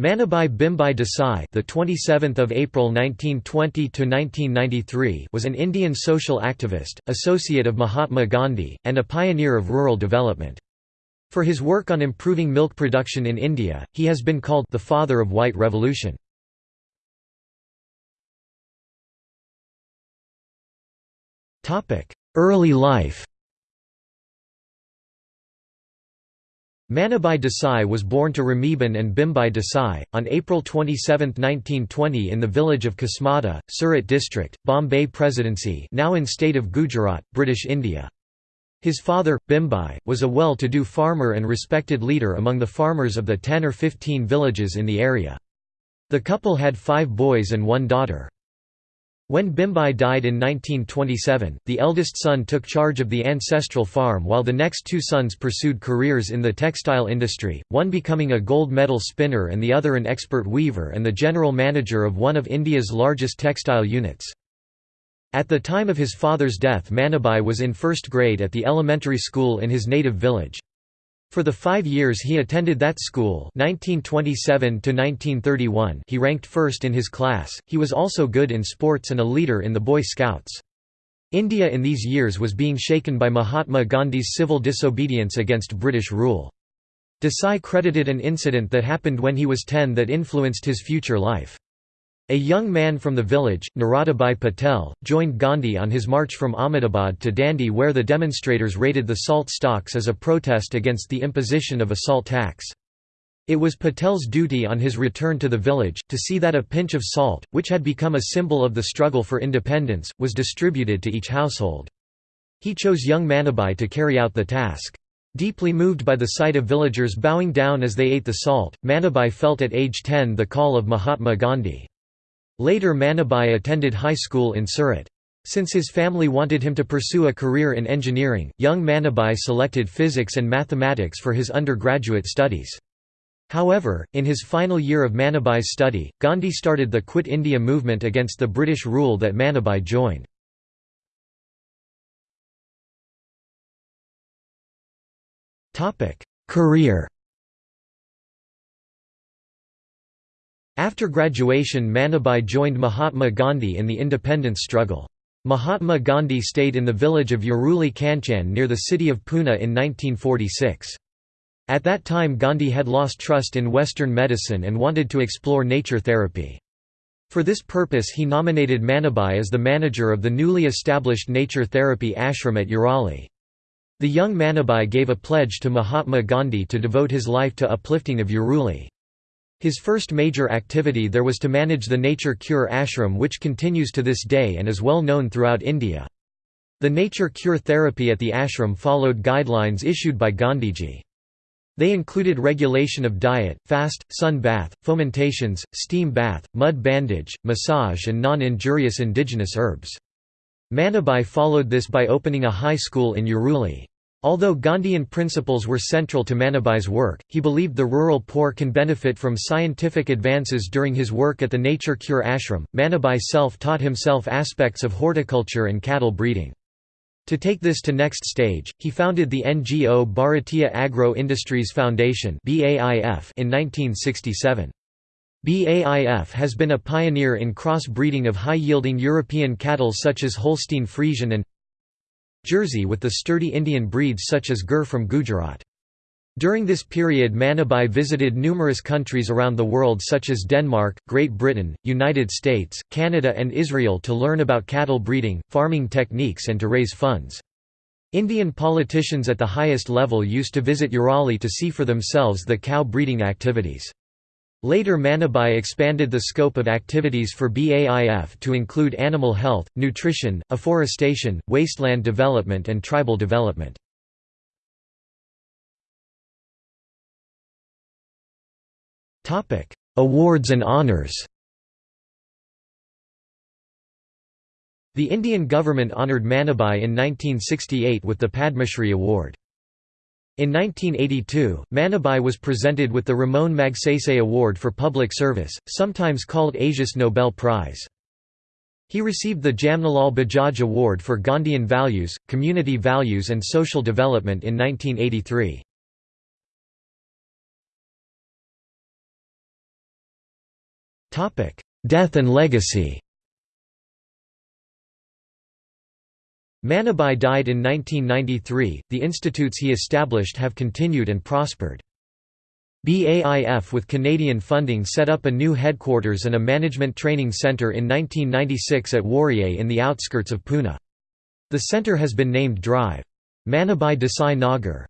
Manibhai Bhimbhai Desai, the 27th of April 1920 to 1993, was an Indian social activist, associate of Mahatma Gandhi, and a pioneer of rural development. For his work on improving milk production in India, he has been called the father of white revolution. Topic: Early life. Manibhai Desai was born to Ramiben and Bhimbhai Desai, on April 27, 1920 in the village of Kosmada, Surat district, Bombay Presidency now in state of Gujarat, British India. His father, Bhimbhai, was a well-to-do farmer and respected leader among the farmers of the 10 or 15 villages in the area. The couple had five boys and one daughter. When Bhimbhai died in 1927, the eldest son took charge of the ancestral farm while the next two sons pursued careers in the textile industry, one becoming a gold medal spinner and the other an expert weaver and the general manager of one of India's largest textile units. At the time of his father's death Manibhai was in first grade at the elementary school in his native village. For the five years he attended that school 1927 he ranked first in his class, he was also good in sports and a leader in the Boy Scouts. India in these years was being shaken by Mahatma Gandhi's civil disobedience against British rule. Desai credited an incident that happened when he was 10 that influenced his future life. A young man from the village, Naradabai Patel, joined Gandhi on his march from Ahmedabad to Dandi where the demonstrators raided the salt stocks as a protest against the imposition of a salt tax. It was Patel's duty on his return to the village, to see that a pinch of salt, which had become a symbol of the struggle for independence, was distributed to each household. He chose young Manibhai to carry out the task. Deeply moved by the sight of villagers bowing down as they ate the salt, Manibhai felt at age 10 the call of Mahatma Gandhi. Later Manibhai attended high school in Surat. Since his family wanted him to pursue a career in engineering, young Manibhai selected physics and mathematics for his undergraduate studies. However, in his final year of Manibhai's study, Gandhi started the Quit India movement against the British rule that Manibhai joined. Career After graduation Manibhai joined Mahatma Gandhi in the independence struggle. Mahatma Gandhi stayed in the village of Uruli Kanchan near the city of Pune in 1946. At that time Gandhi had lost trust in Western medicine and wanted to explore nature therapy. For this purpose he nominated Manibhai as the manager of the newly established nature therapy ashram at Uruli. The young Manibhai gave a pledge to Mahatma Gandhi to devote his life to uplifting of Uruli. His first major activity there was to manage the Nature Cure ashram which continues to this day and is well known throughout India. The nature cure therapy at the ashram followed guidelines issued by Gandhiji. They included regulation of diet, fast, sun bath, fomentations, steam bath, mud bandage, massage and non-injurious indigenous herbs. Manibhai followed this by opening a high school in Uruli. Although Gandhian principles were central to Manibhai's work, he believed the rural poor can benefit from scientific advances during his work at the Nature Cure ashram. Manibhai self-taught himself aspects of horticulture and cattle breeding. To take this to next stage, he founded the NGO Bharatiya Agro Industries Foundation in 1967. BAIF has been a pioneer in cross-breeding of high-yielding European cattle such as Holstein Friesian and Jersey with the sturdy Indian breeds such as Gir from Gujarat. During this period Manibhai visited numerous countries around the world such as Denmark, Great Britain, United States, Canada and Israel to learn about cattle breeding, farming techniques and to raise funds. Indian politicians at the highest level used to visit Uruli to see for themselves the cow breeding activities. Later Manibhai expanded the scope of activities for BAIF to include animal health, nutrition, afforestation, wasteland development and tribal development. Awards and honours The Indian government honoured Manibhai in 1968 with the Padma Shri Award. In 1982, Manibhai was presented with the Ramon Magsaysay Award for Public Service, sometimes called Asia's Nobel Prize. He received the Jamnalal Bajaj Award for Gandhian Values, Community Values and Social Development in 1983. Death and legacy Manibhai died in 1993. The institutes he established have continued and prospered. BAIF with Canadian funding set up a new headquarters and a management training centre in 1996 at Warrier in the outskirts of Pune. The centre has been named Drive. Manibhai Desai Nagar